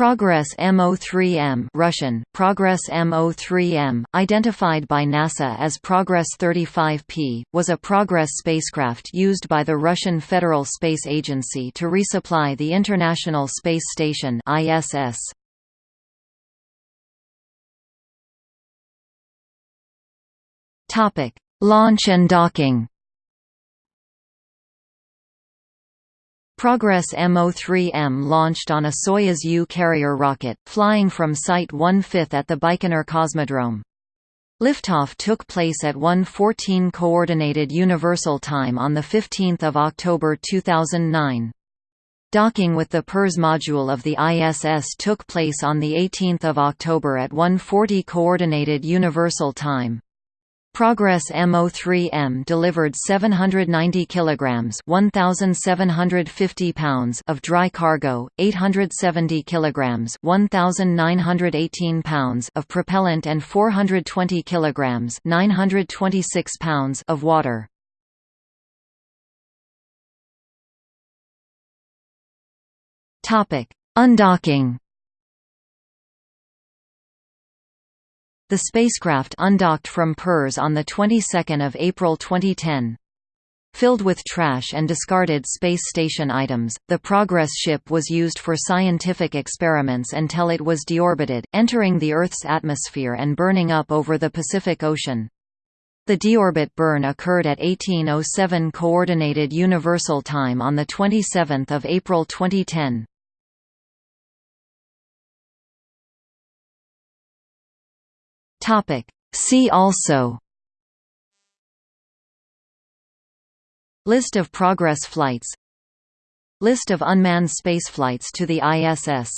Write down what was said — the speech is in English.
Progress MO3M Russian, Progress MO3M, identified by NASA as Progress 35P, was a Progress spacecraft used by the Russian Federal Space Agency to resupply the International Space Station ISS. Launch and docking Progress MO3M launched on a Soyuz U carrier rocket, flying from Site 1/5 at the Baikonur Cosmodrome. Liftoff took place at 1:14 Coordinated Universal Time on 15 October 2009. Docking with the Pirs module of the ISS took place on 18 October at 1:40 Coordinated Universal Time. Progress MO3M delivered 790 kilograms, 1750 pounds of dry cargo, 870 kilograms, 1918 pounds of propellant and 420 kilograms, 926 pounds of water. Topic: Undocking The spacecraft undocked from Pirs on the 22nd of April 2010. Filled with trash and discarded space station items, the Progress ship was used for scientific experiments until it was deorbited, entering the Earth's atmosphere and burning up over the Pacific Ocean. The deorbit burn occurred at 1807 Coordinated Universal Time on 27 April 2010. Topic. See also. List of Progress flights. List of unmanned spaceflights to the ISS